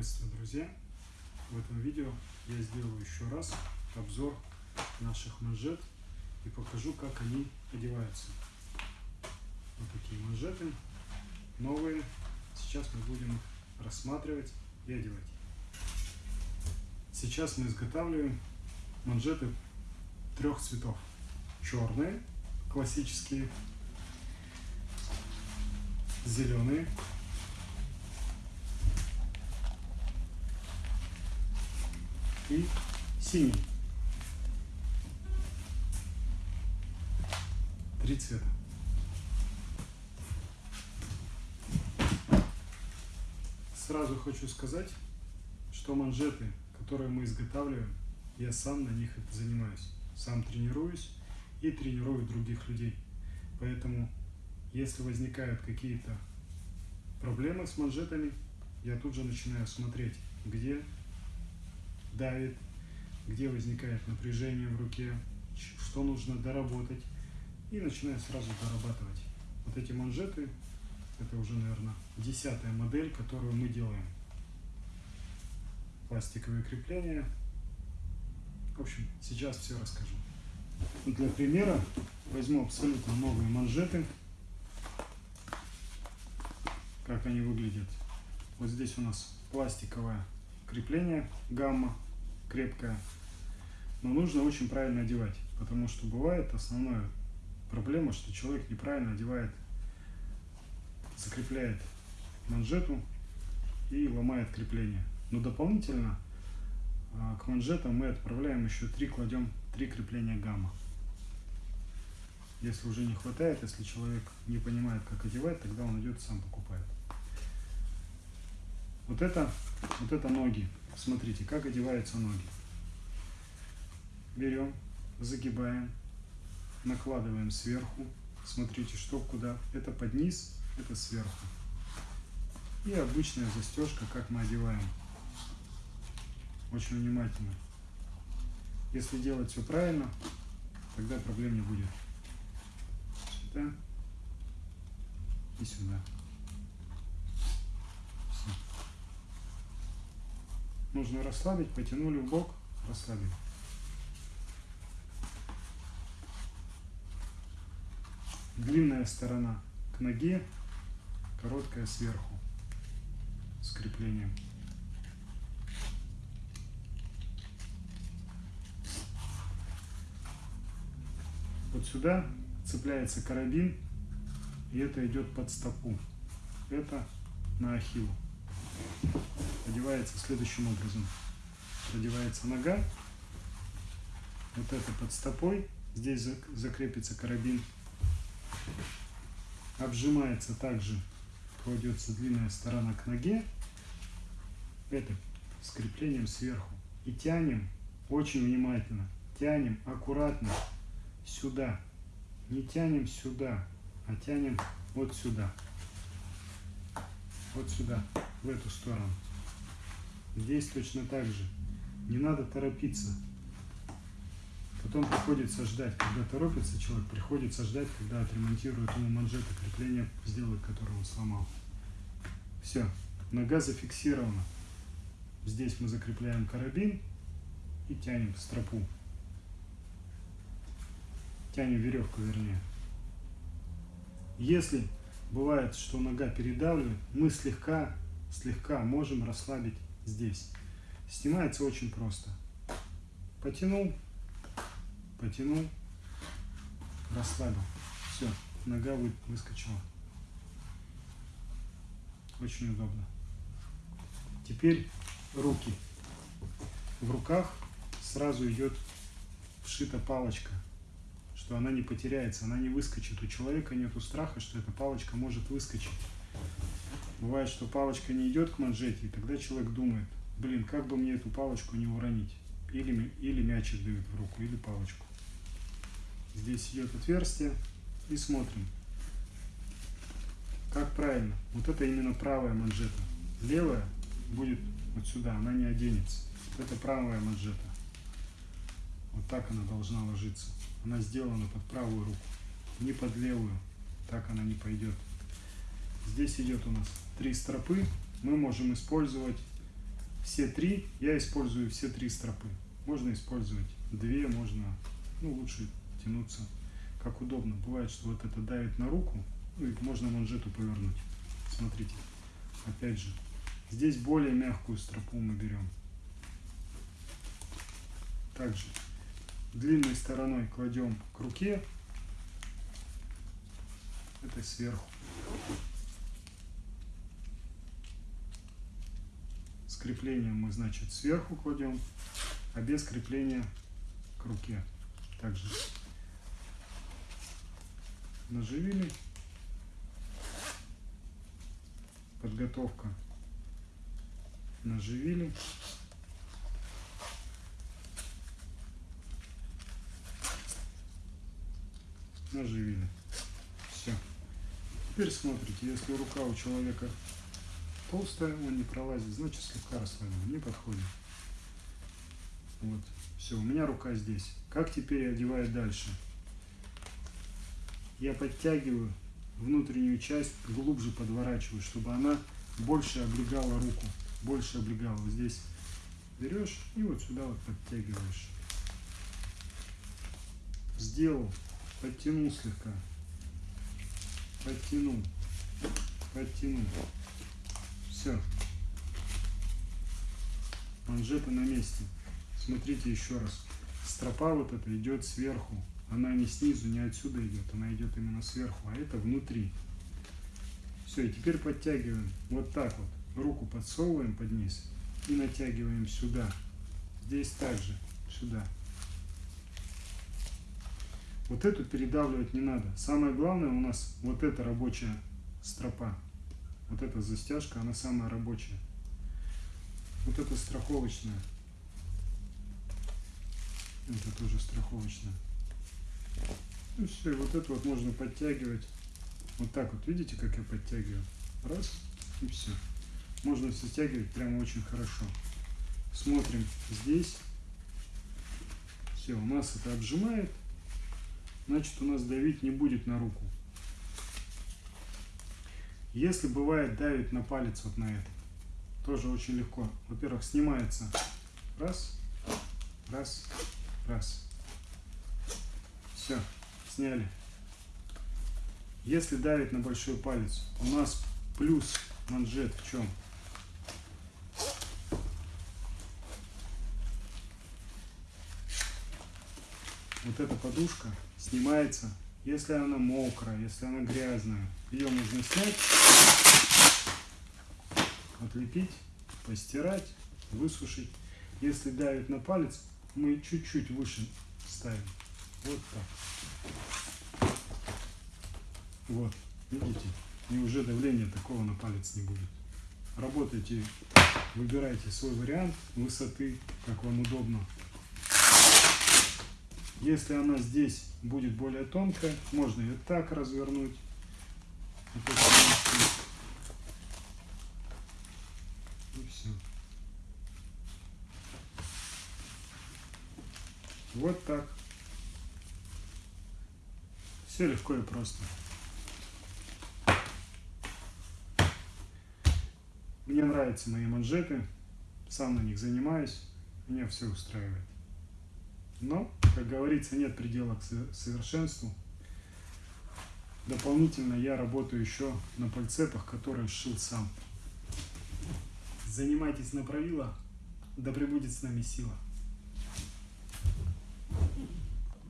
Приветствую, друзья! В этом видео я сделаю еще раз обзор наших манжет и покажу, как они одеваются. Вот такие манжеты, новые. Сейчас мы будем их рассматривать и одевать. Сейчас мы изготавливаем манжеты трех цветов. Черные, классические, зеленые и синий. Три цвета. Сразу хочу сказать, что манжеты, которые мы изготавливаем, я сам на них занимаюсь. Сам тренируюсь и тренирую других людей. Поэтому, если возникают какие-то проблемы с манжетами, я тут же начинаю смотреть, где давит, где возникает напряжение в руке, что нужно доработать. И начинаю сразу дорабатывать. Вот эти манжеты, это уже, наверное, десятая модель, которую мы делаем. Пластиковые крепления. В общем, сейчас все расскажу. Для примера возьму абсолютно новые манжеты. Как они выглядят. Вот здесь у нас пластиковое крепление гамма крепкое. Но нужно очень правильно одевать, потому что бывает основная проблема, что человек неправильно одевает, закрепляет манжету и ломает крепление. Но дополнительно а, к манжетам мы отправляем еще три, кладем три крепления гамма. Если уже не хватает, если человек не понимает, как одевать, тогда он идет сам покупает. Вот это, вот это ноги. Смотрите, как одеваются ноги. Берем, загибаем, накладываем сверху. Смотрите, что куда. Это под низ, это сверху. И обычная застежка, как мы одеваем. Очень внимательно. Если делать все правильно, тогда проблем не будет. Сюда и сюда. Нужно расслабить, потянули в бок, расслабили. Длинная сторона к ноге, короткая сверху с креплением. Вот сюда цепляется карабин, и это идет под стопу. Это на ахилл одевается следующим образом. Продевается нога, вот это под стопой, здесь закрепится карабин, обжимается также, кладется длинная сторона к ноге, это с креплением сверху. И тянем очень внимательно, тянем аккуратно сюда, не тянем сюда, а тянем вот сюда, вот сюда, в эту сторону. Здесь точно так же. Не надо торопиться. Потом приходится ждать, когда торопится человек, приходится ждать, когда отремонтируют ему манжеты крепления, сделают, которые он сломал. Все, нога зафиксирована. Здесь мы закрепляем карабин и тянем стропу. Тянем веревку, вернее. Если бывает, что нога передавливает, мы слегка, слегка можем расслабить здесь. Снимается очень просто. Потянул, потянул, расслабил. Все, нога выскочила. Очень удобно. Теперь руки. В руках сразу идет вшита палочка, что она не потеряется, она не выскочит. У человека нет страха, что эта палочка может выскочить. Бывает, что палочка не идет к манжете, и тогда человек думает, блин, как бы мне эту палочку не уронить. Или, или мячик дают в руку, или палочку. Здесь идет отверстие, и смотрим. Как правильно? Вот это именно правая манжета. Левая будет вот сюда, она не оденется. Это правая манжета. Вот так она должна ложиться. Она сделана под правую руку, не под левую. Так она не пойдет. Здесь идет у нас три стропы. Мы можем использовать все три, я использую все три стропы. Можно использовать две, можно, ну, лучше тянуться как удобно. Бывает, что вот это давит на руку, ну, и можно манжету повернуть. Смотрите, опять же, здесь более мягкую стропу мы берем. Также длинной стороной кладем к руке, это сверху. Креплением мы, значит, сверху кладем, а без крепления к руке. Также наживили. Подготовка. Наживили. Наживили. Все. Теперь смотрите, если рука у человека толстая, он не пролазит, значит слегка расслаблен, не подходит. Вот. Все, у меня рука здесь. Как теперь одевать дальше? Я подтягиваю внутреннюю часть, глубже подворачиваю, чтобы она больше облегала руку, больше облегала. Здесь берешь и вот сюда вот подтягиваешь. Сделал, подтянул слегка, подтянул, подтянул. Все. Манжеты на месте. Смотрите еще раз. Стропа вот эта идет сверху. Она не снизу, не отсюда идет. Она идет именно сверху. А это внутри. Все, и теперь подтягиваем. Вот так вот. Руку подсовываем под низ и натягиваем сюда. Здесь также. Сюда. Вот эту передавливать не надо. Самое главное у нас вот эта рабочая стропа. Вот эта застяжка, она самая рабочая. Вот это страховочная. Это тоже страховочная. Ну все, вот это вот можно подтягивать. Вот так вот, видите, как я подтягиваю? Раз, и все. Можно все стягивать прямо очень хорошо. Смотрим здесь. Все, у нас это отжимает. Значит, у нас давить не будет на руку. Если бывает давит на палец вот на этот, тоже очень легко. Во-первых, снимается раз, раз, раз. Все, сняли. Если давит на большой палец, у нас плюс манжет в чем? Вот эта подушка снимается если она мокрая, если она грязная, ее нужно снять, отлепить, постирать, высушить. Если давит на палец, мы чуть-чуть выше ставим. Вот так. Вот, видите? И уже давления такого на палец не будет. Работайте, выбирайте свой вариант высоты, как вам удобно. Если она здесь будет более тонкая, можно ее так развернуть. И все. Вот так. Все легко и просто. Мне нравятся мои манжеты, сам на них занимаюсь, меня все устраивает. Но, как говорится, нет предела к совершенству. Дополнительно я работаю еще на пальцепах, которые сшил сам. Занимайтесь на правилах, да пребудет с нами сила.